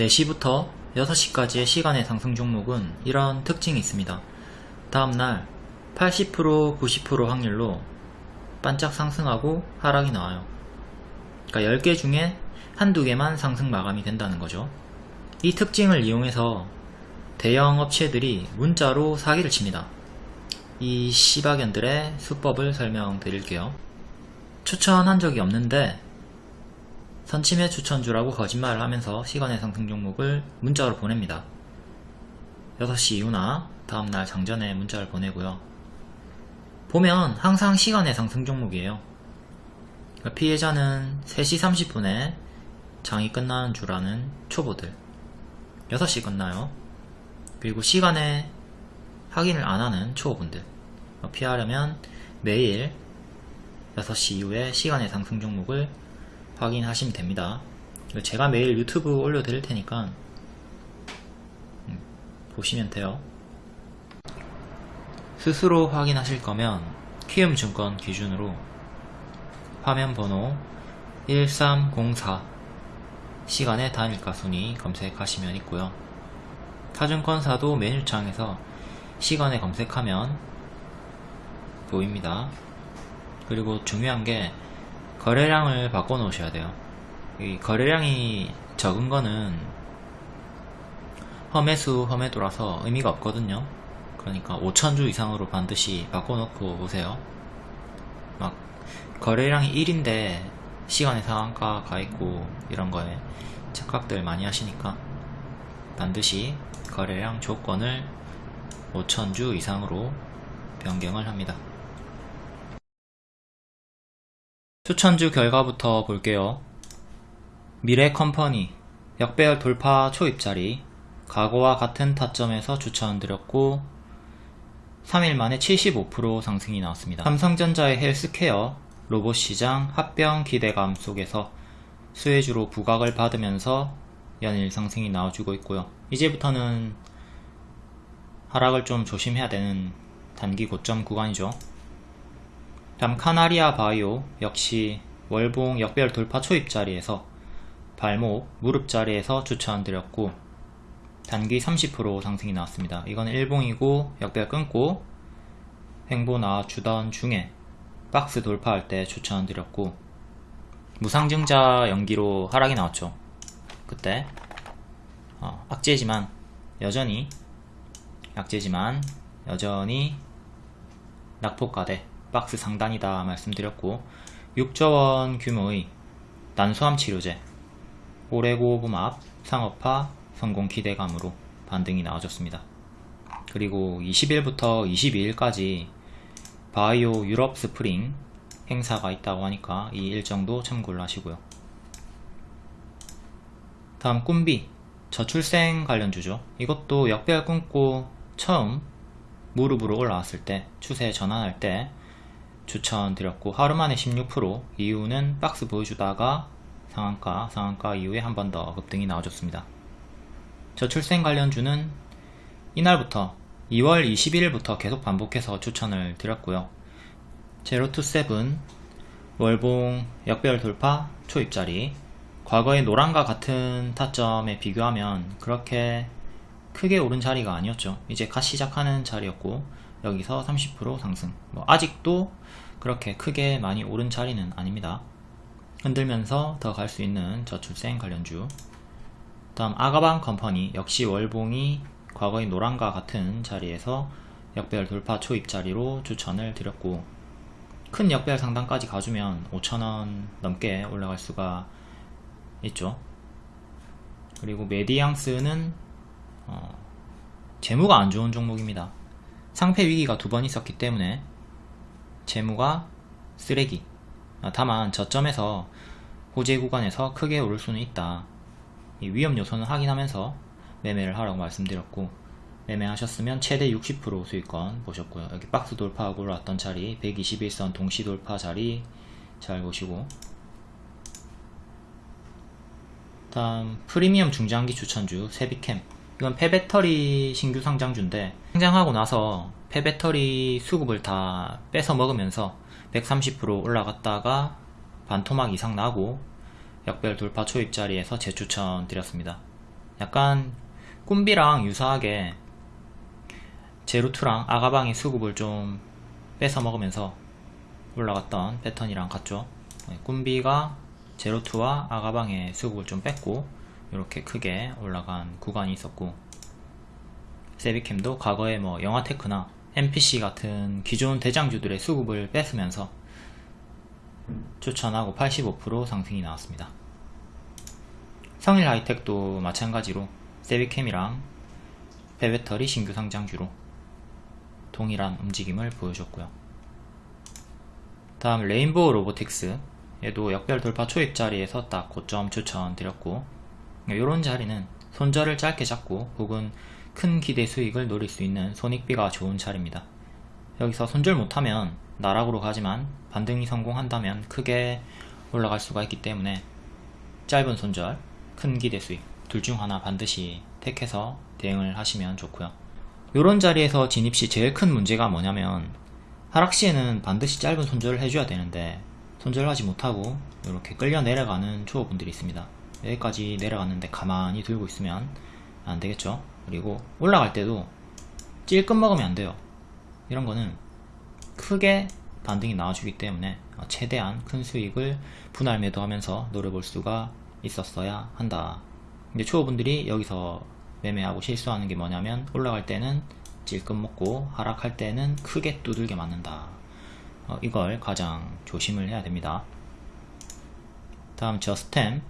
4시부터 6시까지의 시간의 상승 종목은 이런 특징이 있습니다. 다음날 80% 90% 확률로 반짝 상승하고 하락이 나와요. 그러니까 10개 중에 한두 개만 상승 마감이 된다는 거죠. 이 특징을 이용해서 대형 업체들이 문자로 사기를 칩니다. 이 시바견들의 수법을 설명드릴게요. 추천한 적이 없는데 선침해 추천주라고 거짓말을 하면서 시간의 상승 종목을 문자로 보냅니다. 6시 이후나 다음날 장전에 문자를 보내고요. 보면 항상 시간의 상승 종목이에요. 그러니까 피해자는 3시 30분에 장이 끝나는 줄 아는 초보들 6시 끝나요. 그리고 시간에 확인을 안 하는 초보분들 피하려면 매일 6시 이후에 시간의 상승 종목을 확인하시면 됩니다. 제가 매일 유튜브 올려드릴 테니까 음, 보시면 돼요. 스스로 확인하실 거면 키움증권 기준으로 화면 번호 1304 시간의 단일가 순위 검색하시면 있고요. 타증권사도 메뉴창에서 시간에 검색하면 보입니다. 그리고 중요한 게 거래량을 바꿔 놓으셔야 돼요. 이 거래량이 적은 거는 험해수 험해도라서 의미가 없거든요. 그러니까 5천주 이상으로 반드시 바꿔 놓고 오세요. 막 거래량이 1인데 시간의 상한가 가 있고 이런 거에 착각들 많이 하시니까 반드시 거래량 조건을 5천주 이상으로 변경을 합니다. 추천주 결과부터 볼게요. 미래 컴퍼니 역배열 돌파 초입자리 과거와 같은 타점에서 추천드렸고 3일 만에 75% 상승이 나왔습니다. 삼성전자의 헬스케어 로봇 시장 합병 기대감 속에서 수혜주로 부각을 받으면서 연일 상승이 나와주고 있고요. 이제부터는 하락을 좀 조심해야 되는 단기 고점 구간이죠. 다음 카나리아 바이오 역시 월봉 역별 돌파 초입 자리에서 발목, 무릎 자리에서 추천드렸고 단기 30% 상승이 나왔습니다. 이건 일봉이고 역별 끊고 횡보 나와주던 중에 박스 돌파할 때 추천드렸고 무상증자 연기로 하락이 나왔죠. 그때 어, 악재지만 여전히 약재지만 여전히 낙폭가대 박스 상단이다 말씀드렸고 6조원 규모의 난소암 치료제 오레고브맙 상업화 성공 기대감으로 반등이 나와줬습니다. 그리고 20일부터 22일까지 바이오 유럽 스프링 행사가 있다고 하니까 이 일정도 참고를 하시고요. 다음 꿈비 저출생 관련주죠. 이것도 역별 끊고 처음 무릎으로 올라왔을 때 추세 전환할 때 추천드렸고 하루 만에 16% 이유는 박스 보여주다가 상한가 상한가 이후에 한 번 더 급등이 나와줬습니다. 저출생 관련주는 이날부터 2월 21일부터 계속 반복해서 추천을 드렸고요. 제로투세븐 월봉 역별 돌파 초입자리. 과거의 노랑과 같은 타점에 비교하면 그렇게 크게 오른 자리가 아니었죠. 이제 갓 시작하는 자리였고 여기서 30% 상승. 뭐 아직도 그렇게 크게 많이 오른 자리는 아닙니다. 흔들면서 더 갈 수 있는 저출생 관련주. 다음 아가방 컴퍼니. 역시 월봉이 과거의 노란과 같은 자리에서 역별 돌파 초입 자리로 추천을 드렸고 큰 역별 상단까지 가주면 5천원 넘게 올라갈 수가 있죠. 그리고 메디앙스는 어, 재무가 안 좋은 종목입니다 상패 위기가 두 번 있었기 때문에 재무가 쓰레기. 아, 다만 저점에서 호재 구간에서 크게 오를 수는 있다. 위험 요소는 확인하면서 매매를 하라고 말씀드렸고 매매하셨으면 최대 60% 수익권 보셨고요. 여기 박스 돌파하고 올라왔던 자리 121선 동시 돌파 자리 잘 보시고. 다음 프리미엄 중장기 추천주 세비캠 이건 폐배터리 신규 상장주인데 상장하고 나서 폐배터리 수급을 다 뺏어 먹으면서 130% 올라갔다가 반토막 이상 나고 역별 돌파 초입 자리에서 재추천 드렸습니다. 약간 꿈비랑 유사하게 제루투랑 아가방이 수급을 좀 뺏어 먹으면서 올라갔던 패턴이랑 같죠 네, 꿈비가 제로투와 아가방의 수급을 좀 뺐고 이렇게 크게 올라간 구간이 있었고 세비캠도 과거에 뭐 영화테크나 NPC 같은 기존 대장주들의 수급을 뺐으면서 추천하고 85% 상승이 나왔습니다. 성일 하이텍도 마찬가지로 세비캠이랑 베베터리 신규 상장주로 동일한 움직임을 보여줬고요. 다음 레인보우 로보틱스 얘도 역별 돌파 초입 자리에서 딱 고점 추천드렸고 이런 자리는 손절을 짧게 잡고 혹은 큰 기대 수익을 노릴 수 있는 손익비가 좋은 자리입니다. 여기서 손절 못하면 나락으로 가지만 반등이 성공한다면 크게 올라갈 수가 있기 때문에 짧은 손절, 큰 기대 수익 둘 중 하나 반드시 택해서 대응을 하시면 좋고요. 이런 자리에서 진입시 제일 큰 문제가 뭐냐면 하락시에는 반드시 짧은 손절을 해줘야 되는데 손절하지 못하고 이렇게 끌려 내려가는 초보분들이 있습니다. 여기까지 내려갔는데 가만히 들고 있으면 안 되겠죠. 그리고 올라갈 때도 찔끔 먹으면 안 돼요. 이런 거는 크게 반등이 나와주기 때문에 최대한 큰 수익을 분할 매도하면서 노려볼 수가 있었어야 한다. 근데 초보분들이 여기서 매매하고 실수하는 게 뭐냐면 올라갈 때는 찔끔 먹고 하락할 때는 크게 두들겨 맞는다. 어, 이걸 가장 조심을 해야 됩니다. 다음 저스템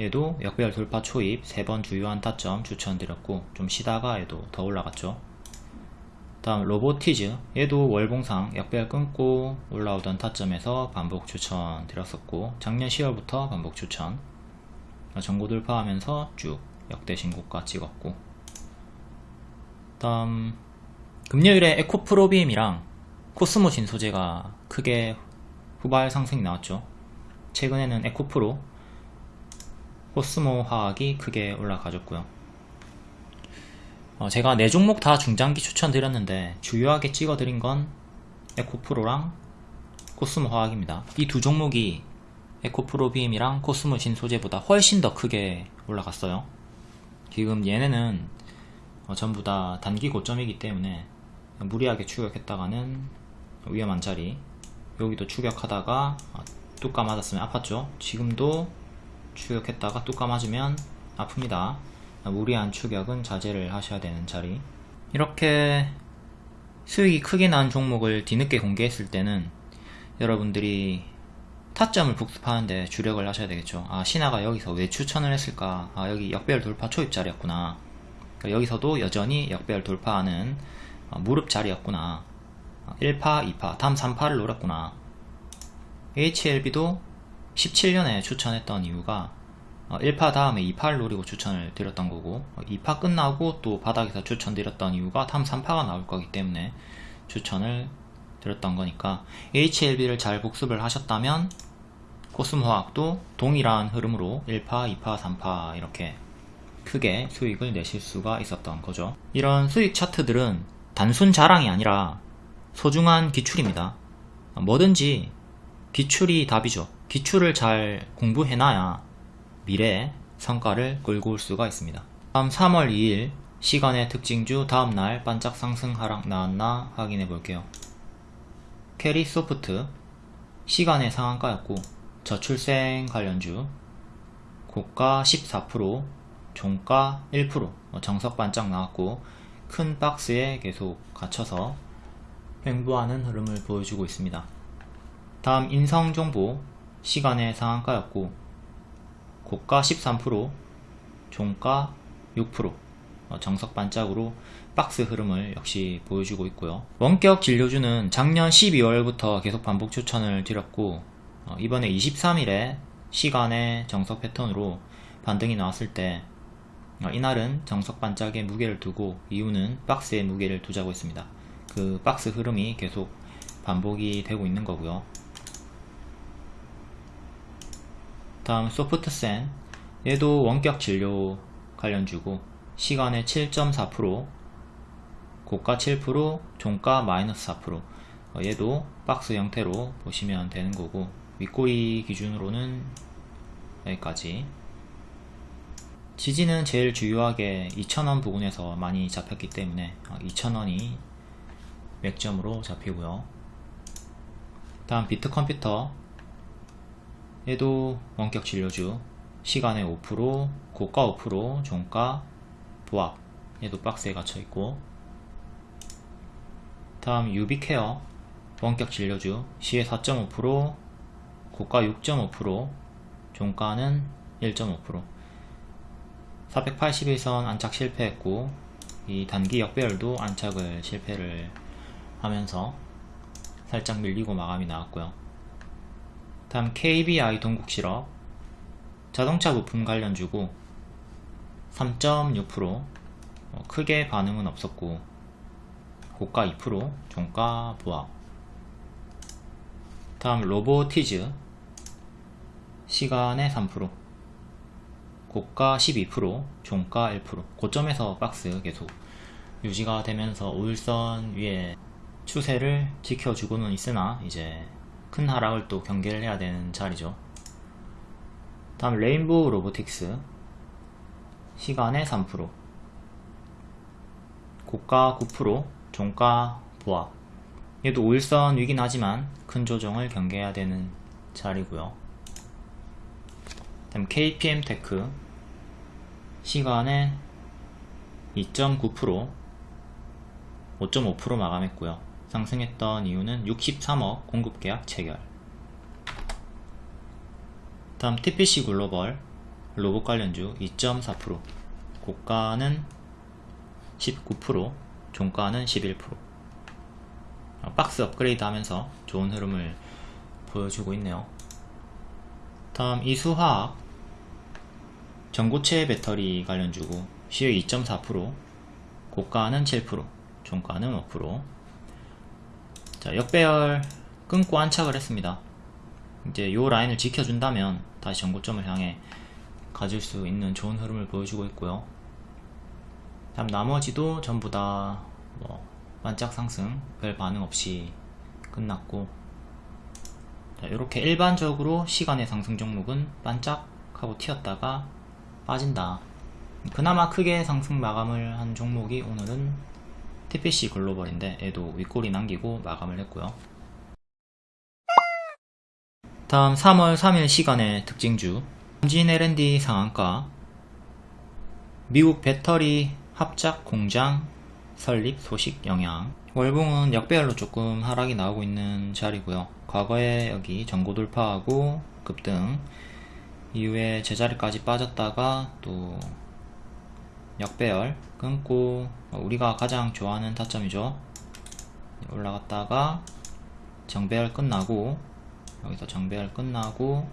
얘도 역별 돌파 초입 3번 주요한 타점 추천드렸고 좀 쉬다가 얘도 더 올라갔죠. 다음 로보티즈. 얘도 월봉상 역별 끊고 올라오던 타점에서 반복 추천 드렸었고 작년 10월부터 반복 추천. 전고 돌파하면서 쭉 역대 신고가 찍었고. 다음 금요일에 에코프로비엠이랑 코스모신 소재가 크게 후발 상승이 나왔죠. 최근에는 에코프로 코스모 화학이 크게 올라가졌고요. 어, 제가 네 종목 다 중장기 추천드렸는데 주요하게 찍어드린 건 에코프로랑 코스모 화학입니다. 이 두 종목이 에코프로 BM이랑 코스모 신 소재보다 훨씬 더 크게 올라갔어요. 지금 얘네는 어, 전부 다 단기 고점이기 때문에 무리하게 추격했다가는 위험한 자리. 여기도 추격하다가 어, 뚜까 맞았으면 아팠죠. 지금도 추격했다가 뚜까 맞으면 아픕니다. 무리한 추격은 자제를 하셔야 되는 자리. 이렇게 수익이 크게 난 종목을 뒤늦게 공개했을 때는 여러분들이 타점을 복습하는데 주력을 하셔야 되겠죠. 아 신화가 여기서 왜 추천을 했을까? 아 여기 역별 돌파 초입 자리였구나. 그러니까 여기서도 여전히 역별 돌파하는 어, 무릎 자리였구나. 1파 어, 2파 다음 3파를 노렸구나. HLB도 17년에 추천했던 이유가 1파 어, 다음에 2파를 노리고 추천을 드렸던 거고 2파 끝나고 또 바닥에서 추천드렸던 이유가 다음 3파가 나올 거기 때문에 추천을 드렸던 거니까 HLB를 잘 복습을 하셨다면 코스모화학도 동일한 흐름으로 1파, 2파, 3파 이렇게 크게 수익을 내실 수가 있었던 거죠. 이런 수익 차트들은 단순 자랑이 아니라 소중한 기출입니다. 뭐든지 기출이 답이죠 기출을 잘 공부해놔야 미래에 성과를 끌고 올 수가 있습니다. 다음 3월 2일 시간외 특징주 다음날 반짝 상승 하락 나왔나 확인해 볼게요. 캐리 소프트 시간외 상한가였고 저출생 관련주 고가 14% 종가 1% 어, 정석 반짝 나왔고 큰 박스에 계속 갇혀서 횡보하는 흐름을 보여주고 있습니다. 다음 인성정보 시간의 상한가였고 고가 13% 종가 6% 어, 정석 반짝으로 박스 흐름을 역시 보여주고 있고요. 원격 진료주는 작년 12월부터 계속 반복 추천을 드렸고 어, 이번에 23일에 시간의 정석 패턴으로 반등이 나왔을 때 어, 이날은 정석 반짝에 무게를 두고 이유는 박스에 무게를 두자고 했습니다. 그 박스 흐름이 계속 반복이 되고 있는 거고요 다음 소프트센 얘도 원격 진료 관련주고 시간의 7.4% 고가 7% 종가 마이너스 4% 어, 얘도 박스 형태로 보시면 되는 거고 윗꼬리 기준으로는 여기까지 지지는 제일 주요하게 2,000원 부근에서 많이 잡혔기 때문에 2,000원이 맥점으로 잡히고요. 다음 비트컴퓨터 얘도 원격 진료주 시간의 5% 고가 5% 종가 보합. 얘도 박스에 갇혀 있고. 다음 유비케어. 원격 진료주 시의 4.5% 고가 6.5% 종가는 1.5% 481선 안착 실패했고 이 단기 역배열도 안착을 실패를 하면서 살짝 밀리고 마감이 나왔고요 다음 KBI 동국실업 자동차 부품 관련주고 3.6% 어, 크게 반응은 없었고 고가 2% 종가 보합. 다음 로보티즈 시간의 3% 고가 12% 종가 1% 고점에서 박스 계속 유지가 되면서 5일선 위에 추세를 지켜주고는 있으나 이제 큰 하락을 또 경계를 해야 되는 자리죠. 다음 레인보우 로보틱스. 시간외 3% 고가 9% 종가 보합. 얘도 5일선 위긴 하지만 큰 조정을 경계해야 되는 자리고요. 다음 KPM 테크. 시간외 2.9% 5.5% 마감했고요 상승했던 이유는 63억 공급계약 체결. 다음 TPC 글로벌 로봇 관련주 2.4% 고가는 19% 종가는 11% 박스 업그레이드 하면서 좋은 흐름을 보여주고 있네요. 다음 이수화학 전고체 배터리 관련주고 시의 2.4% 고가는 7% 종가는 5% 자, 역배열 끊고 안착을 했습니다. 이제 요 라인을 지켜준다면 다시 전고점을 향해 가질 수 있는 좋은 흐름을 보여주고 있고요. 다음 나머지도 전부 다 뭐 반짝 상승 별 반응 없이 끝났고 자, 이렇게 일반적으로 시간의 상승 종목은 반짝하고 튀었다가 빠진다. 그나마 크게 상승 마감을 한 종목이 오늘은 TPC 글로벌인데 얘도 윗골이 남기고 마감을 했고요. 다음 3월 3일 시간의 특징주. 삼진 L&D 상한가. 미국 배터리 합작 공장 설립 소식 영향. 월봉은 역배열로 조금 하락이 나오고 있는 자리고요. 과거에 여기 전고 돌파하고 급등. 이후에 제자리까지 빠졌다가 또 역배열 끊고 우리가 가장 좋아하는 타점이죠. 올라갔다가 정배열 끝나고 여기서 정배열 끝나고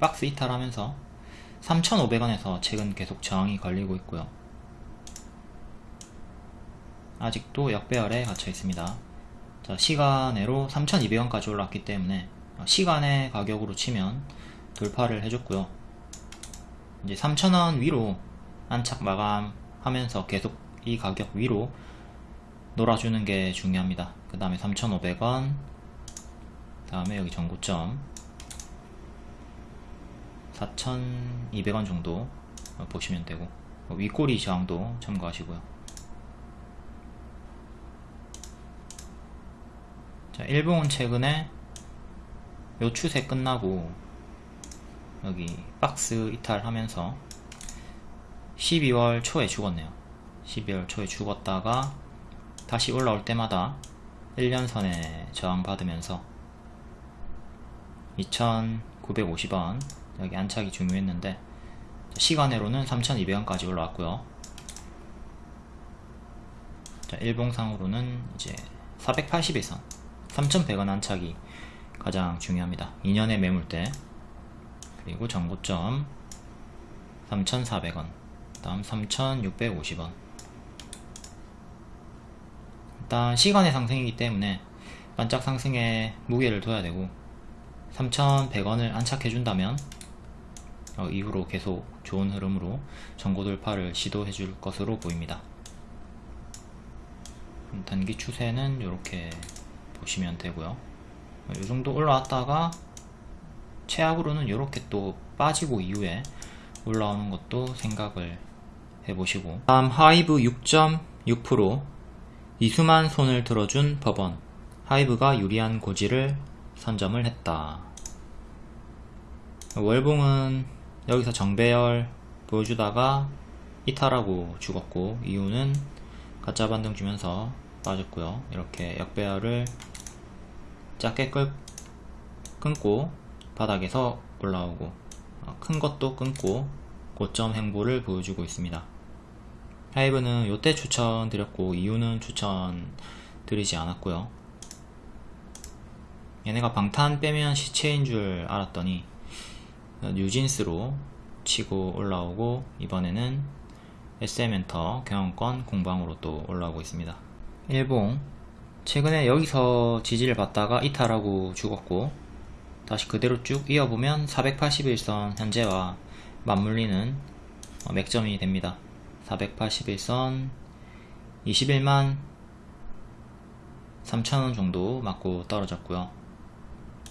박스 이탈하면서 3,500원에서 최근 계속 저항이 걸리고 있고요. 아직도 역배열에 갇혀 있습니다. 자, 시간으로 3,200원까지 올랐기 때문에 시간의 가격으로 치면 돌파를 해줬고요 이제 3,000원 위로 안착 마감하면서 계속 이 가격 위로 놀아주는 게 중요합니다. 그 다음에 3,500원 다음에 여기 전고점 4,200원 정도 보시면 되고 윗꼬리 저항도 참고하시고요. 자, 일봉은 최근에 요 추세 끝나고 여기 박스 이탈하면서 12월 초에 죽었네요. 12월 초에 죽었다가 다시 올라올 때마다 1년선에 저항받으면서 2950원 여기 안착이 중요했는데 시간으로는 3200원까지 올라왔고요. 자, 일봉상으로는 이제 481선 3100원 안착이 가장 중요합니다. 2년의 매물대 그리고 정고점 3,400원 다음 3,650원. 일단 시간의 상승이기 때문에 반짝 상승에 무게를 둬야 되고 3,100원을 안착해 준다면 어, 이후로 계속 좋은 흐름으로 전고 돌파를 시도해 줄 것으로 보입니다. 단기 추세는 이렇게 보시면 되고요. 이 정도 올라왔다가 최악으로는 이렇게 또 빠지고 이후에 올라오는 것도 생각을 해보시고. 다음 하이브 6.6% 이수만 손을 들어준 법원. 하이브가 유리한 고지를 선점을 했다. 월봉은 여기서 정배열 보여주다가 이탈하고 죽었고 이유는 가짜 반등 주면서 빠졌고요. 이렇게 역배열을 작게 끌, 끊고 바닥에서 올라오고 어, 큰 것도 끊고 고점 행보를 보여주고 있습니다. 하이브는 요때 추천드렸고 이유는 추천드리지 않았고요. 얘네가 방탄 빼면 시체인 줄 알았더니 뉴진스로 치고 올라오고 이번에는 SM엔터 경영권 공방으로 또 올라오고 있습니다. 일봉 최근에 여기서 지지를 받다가 이탈하고 죽었고 다시 그대로 쭉 이어보면 481선 현재와 맞물리는 어, 맥점이 됩니다. 481선 21만 3천원 정도 맞고 떨어졌고요.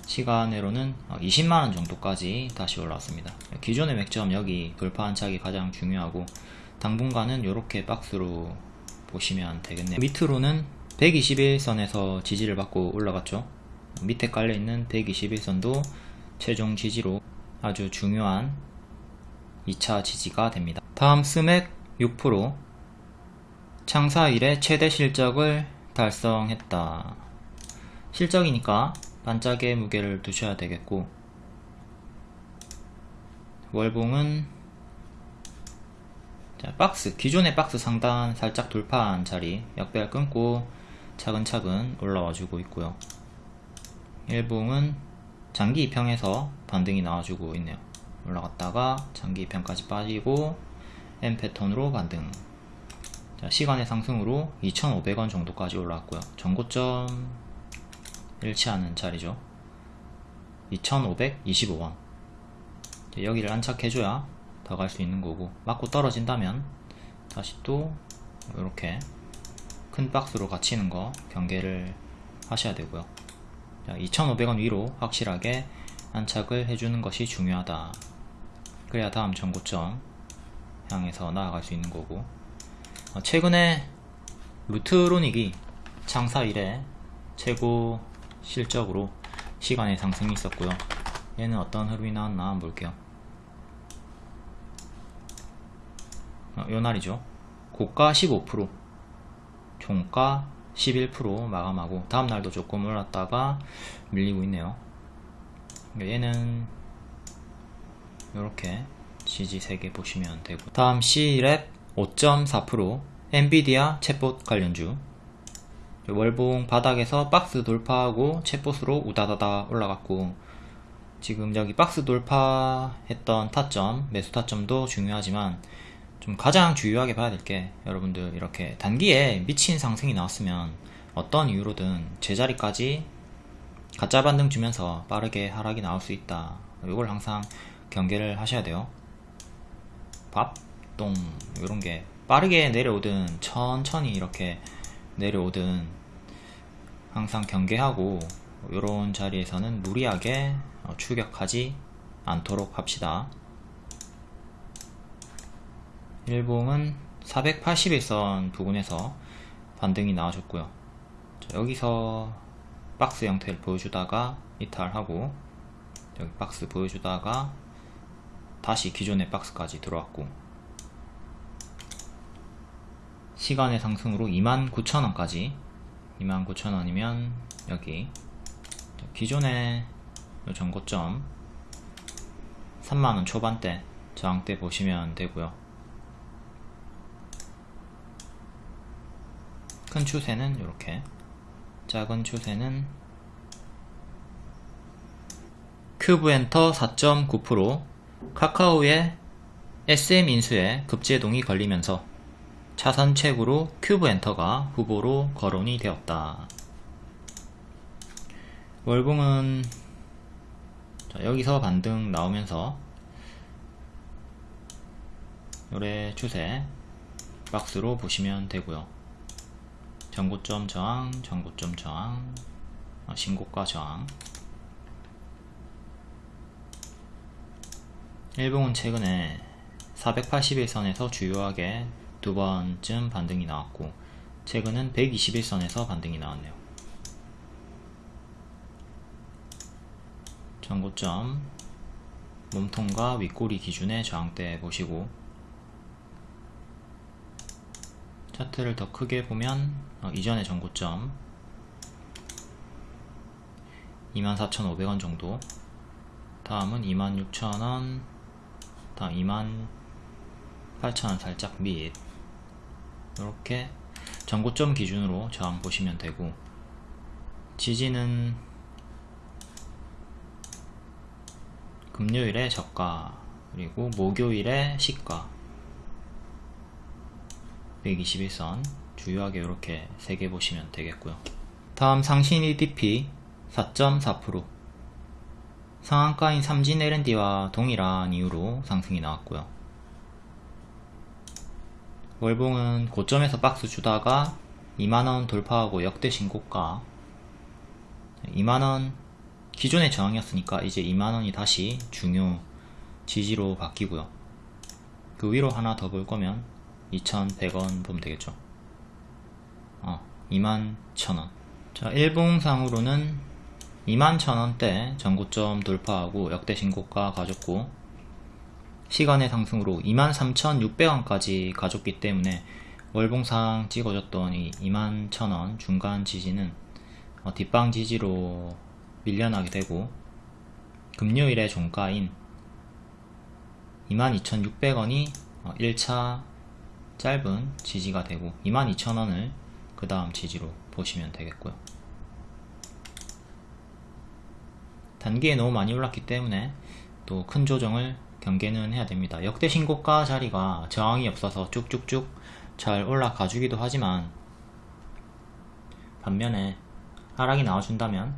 시간으로는 20만원 정도까지 다시 올라왔습니다. 기존의 맥점 여기 돌파 한착이 가장 중요하고 당분간은 이렇게 박스로 보시면 되겠네요. 밑으로는 121선에서 지지를 받고 올라갔죠 밑에 깔려있는 121선도 최종 지지로 아주 중요한 2차 지지가 됩니다. 다음 스맥 6% 창사 이래 최대 실적을 달성했다. 실적이니까 반짝의 무게를 두셔야 되겠고 월봉은 자, 박스 기존의 박스 상단 살짝 돌파한 자리 역배열 끊고 차근차근 올라와 주고 있고요 일봉은 장기 2평에서 반등이 나와주고 있네요. 올라갔다가 장기 2평까지 빠지고 M 패턴으로 반등. 자, 시간의 상승으로 2,500원 정도까지 올라왔고요. 전고점 일치하는 자리죠. 2525원. 여기를 안착해줘야 더 갈 수 있는 거고 맞고 떨어진다면 다시 또 이렇게 큰 박스로 갇히는 거 경계를 하셔야 되고요 2500원 위로 확실하게 안착을 해주는 것이 중요하다. 그래야 다음 전고점 향해서 나아갈 수 있는 거고. 어, 최근에 루트로닉이 장사 이래 최고 실적으로 시간의 상승이 있었고요. 얘는 어떤 흐름이 나왔나 한번 볼게요. 어, 요 날이죠. 고가 15% 종가 11% 마감하고 다음날도 조금 올랐다가 밀리고 있네요. 얘는 이렇게 지지 3개 보시면 되고. 다음 C랩 5.4% 엔비디아 챗봇 관련주. 월봉 바닥에서 박스 돌파하고 챗봇으로 우다다다 올라갔고 지금 여기 박스 돌파했던 타점 매수 타점도 중요하지만 좀 가장 주요하게 봐야 될 게 여러분들 이렇게 단기에 미친 상승이 나왔으면 어떤 이유로든 제자리까지 가짜 반등 주면서 빠르게 하락이 나올 수 있다. 이걸 항상 경계를 하셔야 돼요. 밥, 똥 이런게 빠르게 내려오든 천천히 이렇게 내려오든 항상 경계하고 이런 자리에서는 무리하게 어, 추격하지 않도록 합시다 일봉은 481선 부근에서 반등이 나와줬고요. 여기서 박스 형태를 보여주다가 이탈하고 여기 박스 보여주다가 다시 기존의 박스까지 들어왔고 시간의 상승으로 29,000원까지 29,000원이면 여기 기존의 전고점 3만원 초반대 저항대 보시면 되고요 큰 추세는 이렇게 작은 추세는 큐브 엔터 4.9% 카카오의 SM 인수에 급제동이 걸리면서 차선책으로 큐브 엔터가 후보로 거론이 되었다. 월봉은 여기서 반등 나오면서 요래 추세 박스로 보시면 되고요. 전고점 저항, 전고점 저항, 어, 신고가 저항 일봉은 최근에 481선에서 주요하게 두 번쯤 반등이 나왔고 최근은 121선에서 반등이 나왔네요. 전고점 몸통과 윗꼬리 기준의 저항대 보시고 차트를 더 크게 보면 어, 이전의 전고점. 24,500원 정도. 다음은 26,000원. 다음 28,000원 살짝 밑. 이렇게 전고점 기준으로 저항 보시면 되고 지지는 금요일에 저가 그리고 목요일에 시가 121선 주요하게 이렇게 3개 보시면 되겠고요. 다음 상신 EDP 4.4% 상한가인 삼진 L&D와 동일한 이유로 상승이 나왔고요. 월봉은 고점에서 박스 주다가 2만원 돌파하고 역대 신고가 2만원 기존의 저항이었으니까 이제 2만원이 다시 중요 지지로 바뀌고요. 그 위로 하나 더 볼 거면 2100원 보면 되겠죠? 어, 21,000원. 자 일봉상으로는 21,000원대 전고점 돌파하고 역대 신고가 가졌고 시간의 상승으로 23,600원까지 가졌기 때문에 월봉상 찍어줬던 이 21,000원 중간 지지는 어, 뒷방 지지로 밀려나게 되고 금요일의 종가인 22,600원이 1차 짧은 지지가 되고 22,000원을 그 다음 지지로 보시면 되겠고요. 단기에 너무 많이 올랐기 때문에 또 큰 조정을 경계는 해야 됩니다. 역대 신고가 자리가 저항이 없어서 쭉쭉쭉 잘 올라가 주기도 하지만 반면에 하락이 나와준다면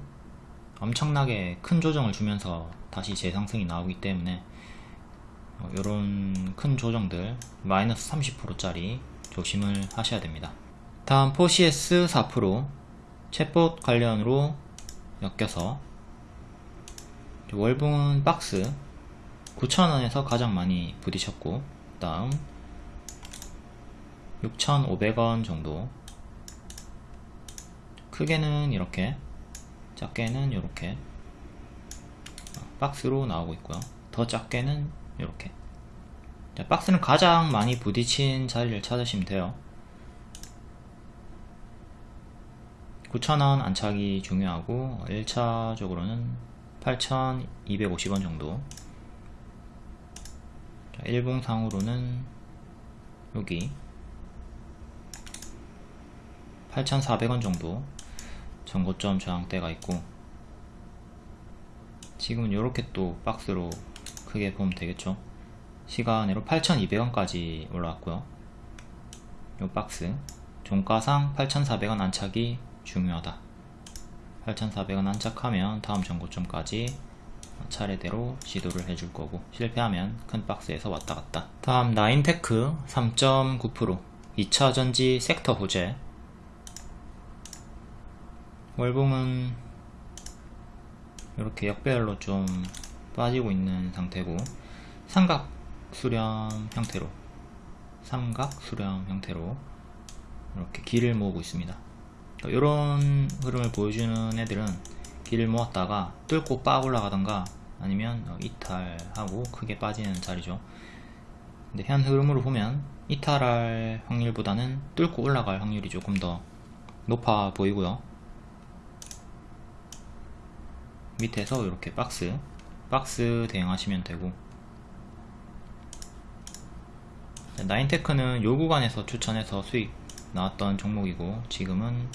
엄청나게 큰 조정을 주면서 다시 재상승이 나오기 때문에 이런 큰 조정들 마이너스 30%짜리 조심을 하셔야 됩니다. 다음 포시에스 4% 챗봇 관련으로 엮여서 월봉은 박스 9,000원에서 가장 많이 부딪혔고 다음 6,500원 정도. 크게는 이렇게 작게는 이렇게 박스로 나오고 있고요. 더 작게는 이렇게. 박스는 가장 많이 부딪힌 자리를 찾으시면 돼요. 9,000원 안착이 중요하고 1차적으로는 8,250원 정도. 일봉상으로는 여기 8,400원 정도 전고점 저항대가 있고 지금은 이렇게 또 박스로 크게 보면 되겠죠. 시간으로 8,200원까지 올라왔고요. 이 박스. 종가상 8,400원 안착이 중요하다. 8,400원 안착하면 다음 전고점까지 차례대로 시도를 해줄 거고 실패하면 큰 박스에서 왔다 갔다. 다음 나인테크 3.9% 2차전지 섹터 호재. 월봉은 이렇게 역배열로 좀 빠지고 있는 상태고 삼각 수렴 형태로 삼각 수렴 형태로 이렇게 길을 모으고 있습니다. 이런 흐름을 보여주는 애들은 길을 모았다가 뚫고 빡 올라가던가 아니면 어, 이탈하고 크게 빠지는 자리죠. 근데 현 흐름으로 보면 이탈할 확률보다는 뚫고 올라갈 확률이 조금 더 높아 보이고요. 밑에서 이렇게 박스 박스 대응하시면 되고. 나인테크는 요 구간에서 추천해서 수익 나왔던 종목이고 지금은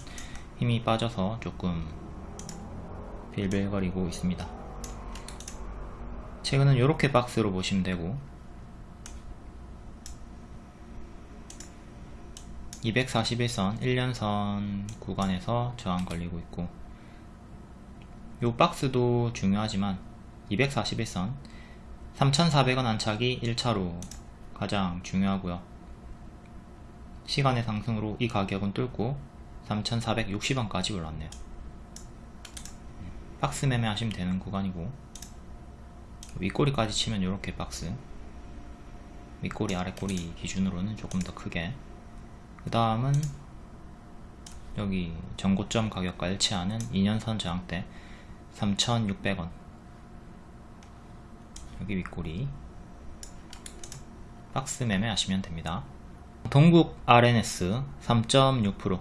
힘이 빠져서 조금 빌빌거리고 있습니다. 최근은 이렇게 박스로 보시면 되고 241선 1년선 구간에서 저항 걸리고 있고 요 박스도 중요하지만 241선 3400원 안착이 1차로 가장 중요하고요. 시간의 상승으로 이 가격은 뚫고 3460원까지 올랐네요. 박스 매매 하시면 되는 구간이고 윗꼬리까지 치면 이렇게 박스 윗꼬리 아랫꼬리 기준으로는 조금 더 크게. 그 다음은 여기 전고점 가격과 일치하는 2년선 저항대 3,600원 여기 윗꼬리. 박스 매매 하시면 됩니다. 동국 RNS 3.6%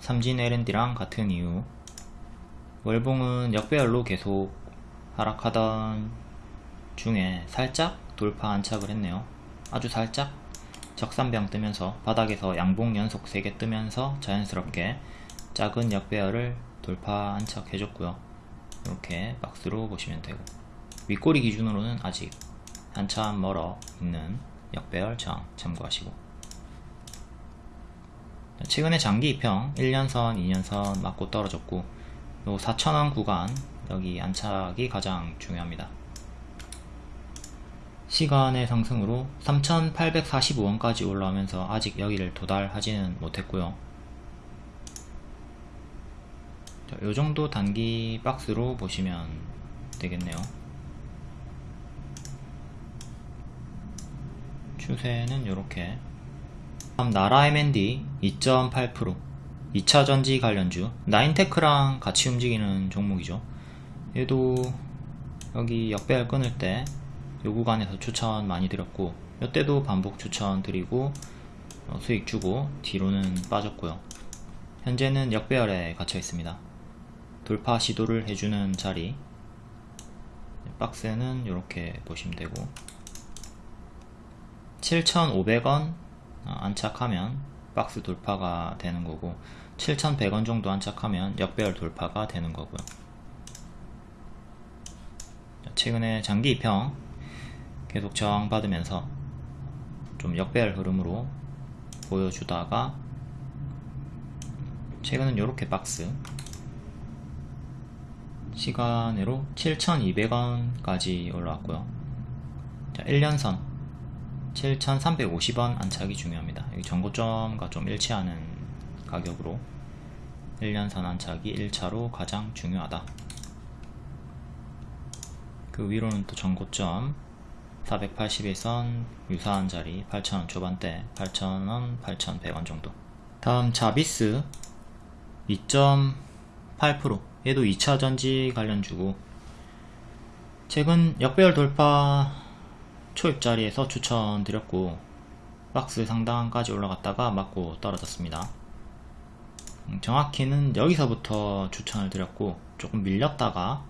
삼진 L&D랑 같은 이유. 월봉은 역배열로 계속 하락하던 중에 살짝 돌파 안착을 했네요. 아주 살짝 적산병 뜨면서 바닥에서 양봉 연속 3개 뜨면서 자연스럽게 작은 역배열을 돌파 안착해줬고요. 이렇게 박스로 보시면 되고 윗꼬리 기준으로는 아직 한참 멀어 있는 역배열 저항 참고하시고. 최근에 장기 입형 1년선 2년선 맞고 떨어졌고 요 4,000원 구간 여기 안착이 가장 중요합니다. 시간의 상승으로 3,845원까지 올라오면서 아직 여기를 도달하지는 못했고요. 자, 요정도 단기 박스로 보시면 되겠네요 추세는 이렇게. 다음 나라 M&D 2.8% 2차전지 관련주. 나인테크랑 같이 움직이는 종목이죠. 얘도 여기 역배열 끊을 때 요 구간에서 추천 많이 드렸고 이때도 반복 추천 드리고 어, 수익 주고 뒤로는 빠졌고요. 현재는 역배열에 갇혀 있습니다. 돌파 시도를 해주는 자리. 박스는 이렇게 보시면 되고 7,500원 안착하면 박스 돌파가 되는 거고 7,100원 정도 안착하면 역배열 돌파가 되는 거고요. 최근에 장기 입형 계속 저항받으면서 좀 역배열 흐름으로 보여주다가 최근은 이렇게 박스 시간으로 7,200원까지 올라왔고요. 자, 1년선 7,350원 안착이 중요합니다. 여기 전고점과 좀 일치하는 가격으로 1년선 안착이 1차로 가장 중요하다. 그 위로는 또 전고점 481선 유사한 자리 8,000원 초반대 8,000원 8,100원 정도. 다음 자비스 2.8% 얘도 2차 전지 관련주고. 최근 역배열 돌파 초입 자리에서 추천드렸고 박스 상단까지 올라갔다가 맞고 떨어졌습니다. 음, 정확히는 여기서부터 추천을 드렸고 조금 밀렸다가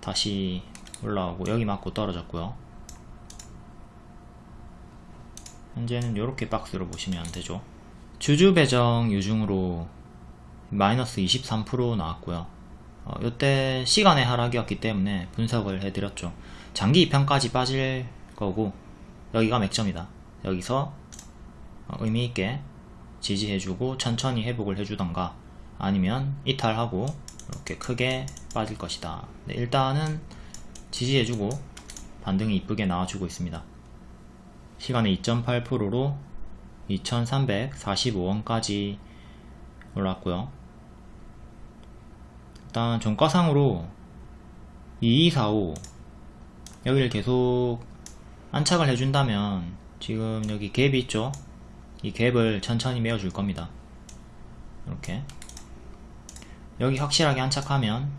다시 올라오고 여기 맞고 떨어졌고요. 현재는 이렇게 박스로 보시면 되죠. 주주 배정 유중으로 마이너스 23% 나왔고요. 어, 이때 시간의 하락이었기 때문에 분석을 해드렸죠. 장기 2편까지 빠질 거고 여기가 맥점이다. 여기서 어, 의미있게 지지해주고 천천히 회복을 해주던가 아니면 이탈하고 이렇게 크게 빠질 것이다. 네, 일단은 지지해주고 반등이 이쁘게 나와주고 있습니다. 시간의 2.8%로 2345원까지 올랐고요. 일단 종가상으로 2245 여기를 계속 안착을 해준다면 지금 여기 갭이 있죠? 이 갭을 천천히 메워줄 겁니다. 이렇게. 여기 확실하게 안착하면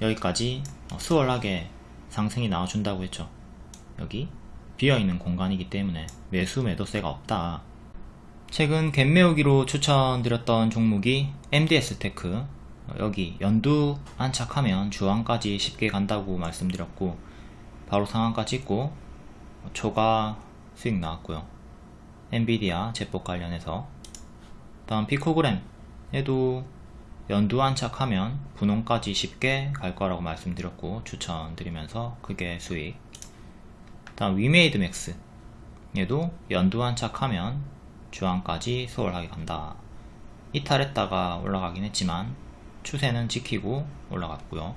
여기까지 수월하게 상승이 나와준다고 했죠? 여기 비어있는 공간이기 때문에 매수 매도세가 없다. 최근 갭메우기로 추천드렸던 종목이 MDS테크. 여기 연두 안착하면 주황까지 쉽게 간다고 말씀드렸고 바로 상한가 찍고 초과 수익 나왔고요. 엔비디아 제법 관련해서. 다음 피코그램 에도 연두 안착하면 분홍까지 쉽게 갈 거라고 말씀드렸고 추천드리면서 크게 수익. 다음 위메이드 맥스 얘도 연두 안착하면 주황까지 수월하게 간다. 이탈했다가 올라가긴 했지만 추세는 지키고 올라갔고요.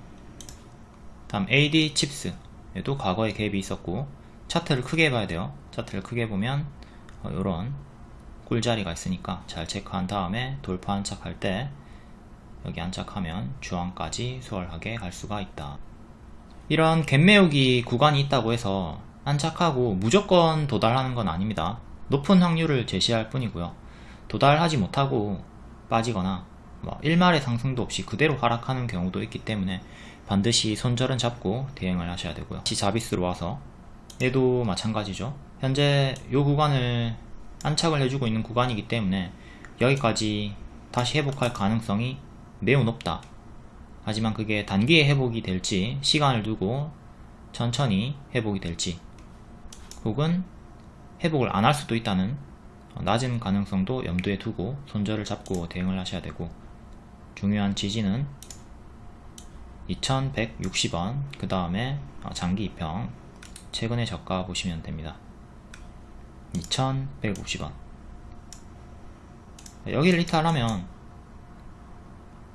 다음 AD 칩스 얘도 과거에 갭이 있었고 차트를 크게 봐야 돼요 차트를 크게 보면 이런 어, 꿀자리가 있으니까 잘 체크한 다음에 돌파 안착할 때 여기 안착하면 주황까지 수월하게 갈 수가 있다 이런 갭매우기 구간이 있다고 해서 안착하고 무조건 도달하는 건 아닙니다. 높은 확률을 제시할 뿐이고요. 도달하지 못하고 빠지거나 뭐 일말의 상승도 없이 그대로 하락하는 경우도 있기 때문에 반드시 손절은 잡고 대응을 하셔야 되고요. 다시 자비스로 와서 얘도 마찬가지죠. 현재 이 구간을 안착을 해주고 있는 구간이기 때문에 여기까지 다시 회복할 가능성이 매우 높다. 하지만 그게 단기에 회복이 될지 시간을 두고 천천히 회복이 될지 혹은 회복을 안 할 수도 있다는 낮은 가능성도 염두에 두고 손절을 잡고 대응을 하셔야 되고 중요한 지지는 2160원 그 다음에 장기 입평 최근의 저가 보시면 됩니다. 2150원. 여기를 이탈하면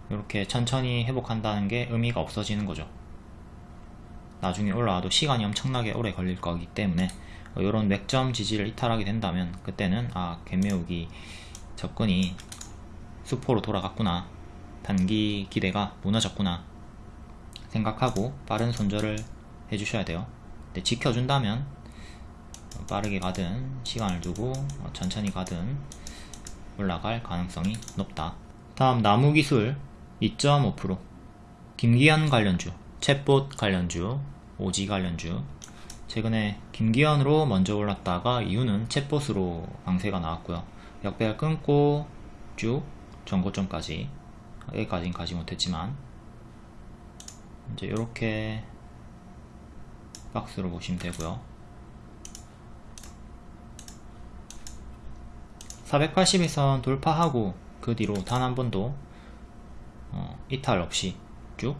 이렇게 천천히 회복한다는 게 의미가 없어지는 거죠. 나중에 올라와도 시간이 엄청나게 오래 걸릴 거기 때문에 이런 맥점 지지를 이탈하게 된다면 그때는 아 갭매우기 접근이 수포로 돌아갔구나. 단기 기대가 무너졌구나 생각하고 빠른 손절을 해주셔야 돼요 지켜준다면 빠르게 가든 시간을 두고 천천히 가든 올라갈 가능성이 높다. 다음 나무기술 2.5% 김기현 관련주 챗봇 관련주 오지 관련주. 최근에 김기현으로 먼저 올랐다가 이유는 챗봇으로 강세가 나왔고요. 역배열 끊고 쭉 전고점까지 여기까지는 가지 못했지만 이제 이렇게 박스로 보시면 되고요. 480선 돌파하고 그 뒤로 단 한 번도 어, 이탈 없이 쭉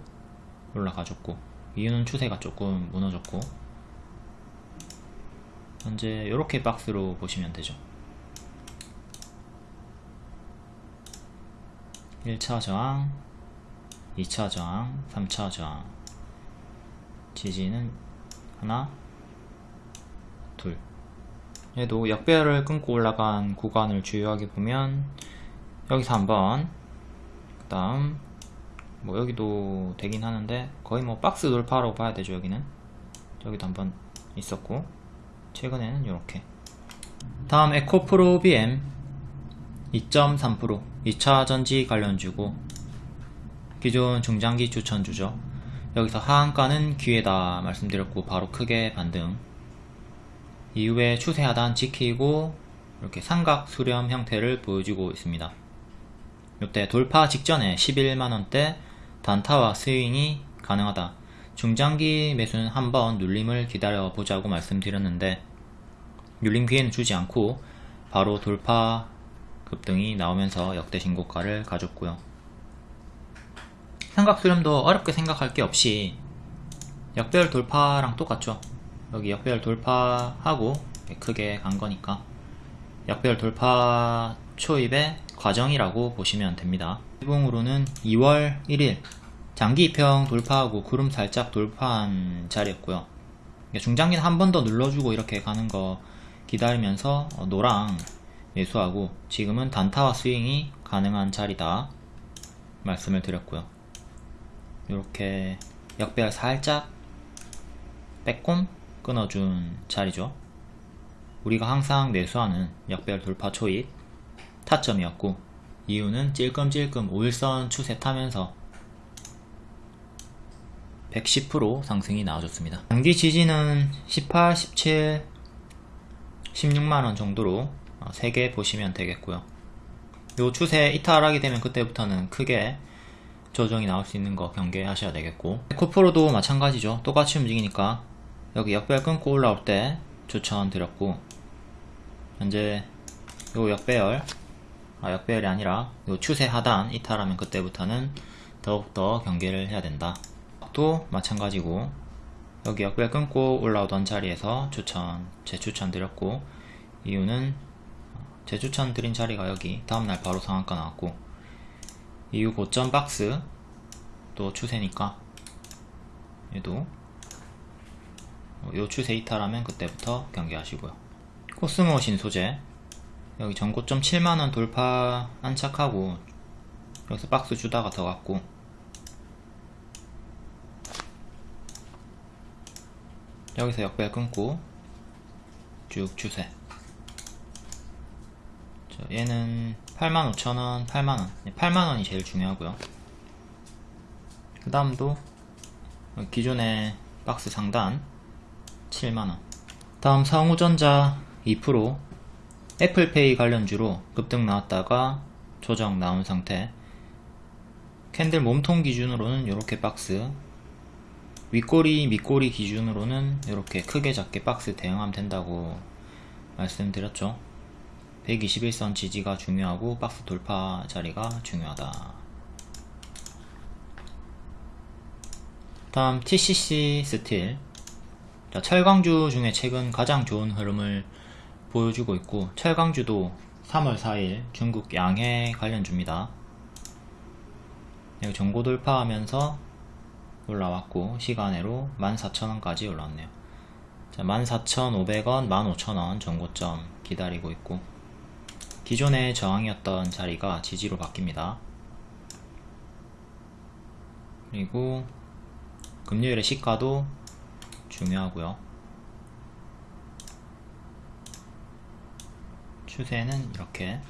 올라가줬고 이유는 추세가 조금 무너졌고 현재 이렇게 박스로 보시면 되죠. 1차 저항 2차 저항 3차 저항. 지지는 하나 둘. 얘도 역배열을 끊고 올라간 구간을 주요하게 보면 여기서 한번 그 다음 뭐 여기도 되긴 하는데 거의 뭐 박스 돌파라고 봐야 되죠 여기는. 여기도 한번 있었고 최근에는 이렇게. 다음 에코프로 BM 2.3% 2차 전지 관련주고 기존 중장기 추천주죠 여기서 하한가는 기회다 말씀드렸고 바로 크게 반등. 이후에 추세 하단 지키고 이렇게 삼각 수렴 형태를 보여주고 있습니다. 이때 돌파 직전에 11만원대 단타와 스윙이 가능하다. 중장기 매수는 한번 눌림을 기다려 보자고 말씀드렸는데 눌림 기회는 주지 않고 바로 돌파 급등이 나오면서 역대 신고가를 가졌고요 삼각 수렴도 어렵게 생각할 게 없이 역배열 돌파랑 똑같죠. 여기 역배열 돌파하고 크게 간 거니까 역배열 돌파 초입의 과정이라고 보시면 됩니다. 일봉으로는 2월 1일 장기 입평 돌파하고 구름 살짝 돌파한 자리였고요. 중장기는 한 번 더 눌러주고 이렇게 가는 거 기다리면서 노랑 매수하고 지금은 단타와 스윙이 가능한 자리다 말씀을 드렸고요 이렇게 역배열 살짝 빼꼼 끊어준 자리죠. 우리가 항상 매수하는 역배열 돌파 초입 타점이었고 이유는 찔끔찔끔 5일선 추세 타면서 110% 상승이 나와줬습니다. 단기 지지는 18, 17, 16만원 정도로 3개 보시면 되겠고요. 요 추세 이탈하게 되면 그때부터는 크게 조정이 나올 수 있는 거 경계하셔야 되겠고. 코프로도 마찬가지죠. 똑같이 움직이니까. 여기 역배열 끊고 올라올 때 추천드렸고. 현재 요 역배열 아 역배열이 아니라 요 추세 하단 이탈하면 그때부터는 더욱더 경계를 해야 된다. 또 마찬가지고. 여기 역배열 끊고 올라오던 자리에서 추천 재추천 드렸고. 이유는 재추천 드린 자리가 여기 다음날 바로 상한가 나왔고 이후 고점 박스 또 추세니까 얘도 요 추세 이탈하면 그때부터 경계하시고요. 코스모 신소재. 여기 전고점 7만원 돌파 안착하고 여기서 박스 주다가 더 갔고. 여기서 역배열 끊고 쭉 추세. 자, 얘는 85,000원 8만원. 8만원이 제일 중요하고요. 그 다음도 기존의 박스 상단 7만원. 다음 성우전자 2% 애플페이 관련주로 급등 나왔다가 조정 나온 상태. 캔들 몸통 기준으로는 이렇게 박스 윗꼬리 밑꼬리 기준으로는 이렇게 크게 작게 박스 대응하면 된다고 말씀드렸죠 120일선 지지가 중요하고 박스 돌파 자리가 중요하다. 다음 TCC 스틸. 자, 철강주 중에 최근 가장 좋은 흐름을 보여주고 있고 철강주도 3월 4일 중국 양회 관련주입니다. 전고 돌파하면서 올라왔고 시간외로 14,000원까지 올라왔네요. 자, 14,500원, 15,000원 정고점 기다리고 있고 기존의 저항이었던 자리가 지지로 바뀝니다. 그리고 금요일의 시가도 중요하고요. 추세는 이렇게.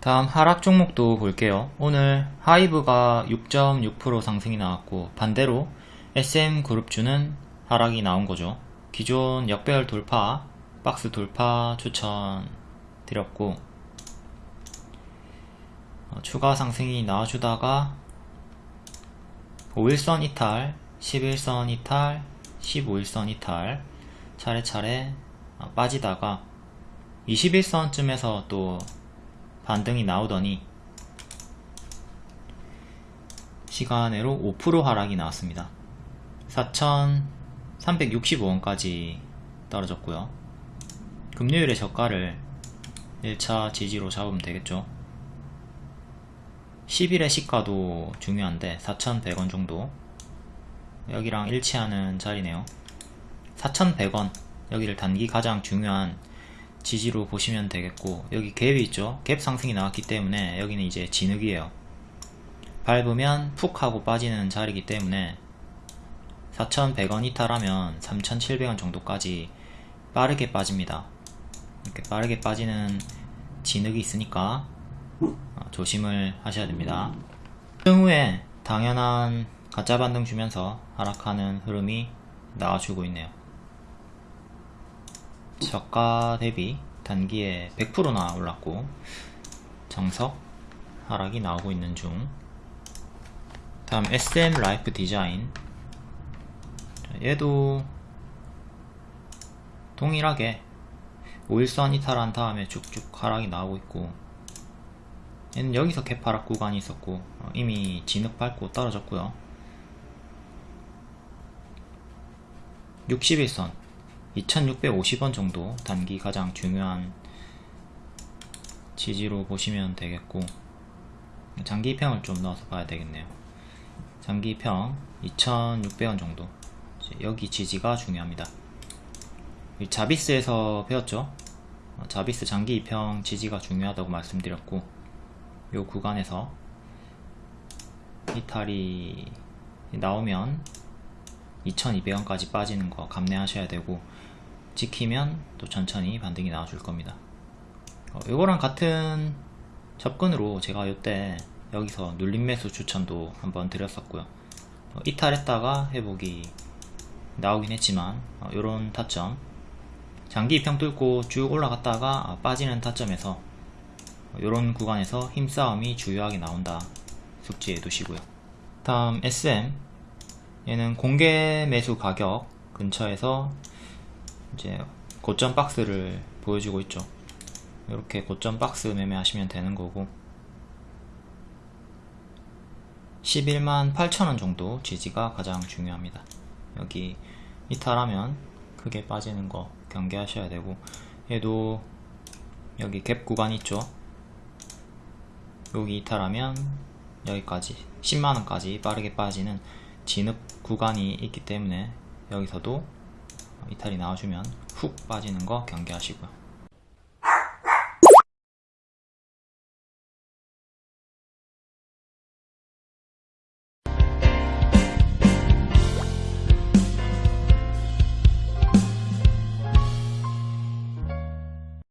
다음 하락 종목도 볼게요. 오늘 하이브가 6.6% 상승이 나왔고 반대로 SM그룹주는 하락이 나온 거죠. 기존 역배열 돌파 박스 돌파 추천 드렸고 어, 추가 상승이 나와주다가 5일선 이탈 11선 이탈 15일선 이탈 차례차례 어, 빠지다가 21선쯤에서 또 반등이 나오더니 시간으로 5% 하락이 나왔습니다. 4,365원까지 떨어졌고요. 금요일의 저가를 1차 지지로 잡으면 되겠죠. 10일의 시가도 중요한데 4,100원 정도. 여기랑 일치하는 자리네요. 4,100원. 여기를 단기 가장 중요한 지지로 보시면 되겠고 여기 갭이 있죠. 갭 상승이 나왔기 때문에 여기는 이제 진흙이에요. 밟으면 푹 하고 빠지는 자리이기 때문에 4,100원 이탈하면 3,700원 정도까지 빠르게 빠집니다 이렇게 빠르게 빠지는 진흙이 있으니까 어, 조심을 하셔야 됩니다. 후에 당연한 가짜 반등 주면서 하락하는 흐름이 나와주고 있네요. 저가 대비 단기에 100%나 올랐고 정석 하락이 나오고 있는 중. 다음 SM 라이프 디자인. 얘도 동일하게 5일선 이탈한 다음에 쭉쭉 하락이 나오고 있고 얘는 여기서 개파락 구간이 있었고 어, 이미 진흙 밟고 떨어졌고요. 61선 2650원 정도 단기 가장 중요한 지지로 보시면 되겠고 장기평을 좀 넣어서 봐야 되겠네요. 장기평 2600원 정도. 여기 지지가 중요합니다 자비스에서 배웠죠? 어, 자비스 장기 이평 지지가 중요하다고 말씀드렸고 요 구간에서 이탈이 나오면 2200원까지 빠지는 거 감내하셔야 되고 지키면 또 천천히 반등이 나와줄 겁니다. 어, 이거랑 같은 접근으로 제가 이때 여기서 눌림 매수 추천도 한번 드렸었고요. 어, 이탈했다가 회복이 나오긴 했지만 어, 이런 타점 장기 입평 뚫고 쭉 올라갔다가 아, 빠지는 타점에서 이런 구간에서 힘싸움이 주요하게 나온다. 숙지해 두시고요. 다음 SM 얘는 공개 매수 가격 근처에서 이제 고점 박스를 보여주고 있죠. 이렇게 고점 박스 매매하시면 되는 거고. 11만 8천원 정도 지지가 가장 중요합니다. 여기 이탈하면 크게 빠지는 거 경계하셔야 되고 얘도 여기 갭 구간 있죠? 여기 이탈하면 여기까지 10만원까지 빠르게 빠지는 진흙 구간이 있기 때문에 여기서도 이탈이 나와주면 훅 빠지는 거 경계하시고요